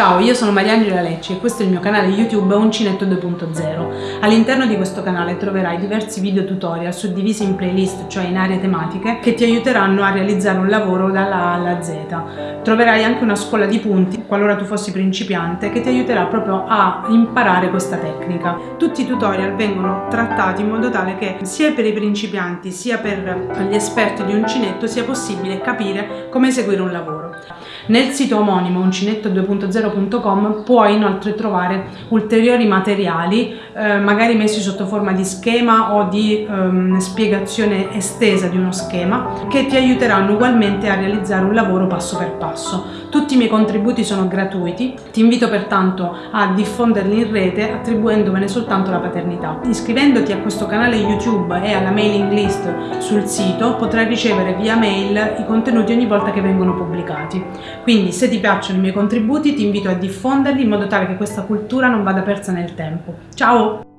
Ciao, io sono Mariangela Lecci e questo è il mio canale YouTube Uncinetto 2.0. All'interno di questo canale troverai diversi video tutorial suddivisi in playlist, cioè in aree tematiche, che ti aiuteranno a realizzare un lavoro dalla A alla Z. Troverai anche una scuola di punti, qualora tu fossi principiante, che ti aiuterà proprio a imparare questa tecnica. Tutti i tutorial vengono trattati in modo tale che sia per i principianti sia per gli esperti di uncinetto sia possibile capire come eseguire un lavoro. Nel sito omonimo uncinetto2.0.com puoi inoltre trovare ulteriori materiali, eh, magari messi sotto forma di schema o di ehm, spiegazione estesa di uno schema, che ti aiuteranno ugualmente a realizzare un lavoro passo per passo. Tutti i miei contributi sono gratuiti, ti invito pertanto a diffonderli in rete attribuendomene soltanto la paternità. Iscrivendoti a questo canale YouTube e alla mailing list sul sito potrai ricevere via mail i contenuti ogni volta che vengono pubblicati. Quindi se ti piacciono i miei contributi ti invito a diffonderli in modo tale che questa cultura non vada persa nel tempo. Ciao!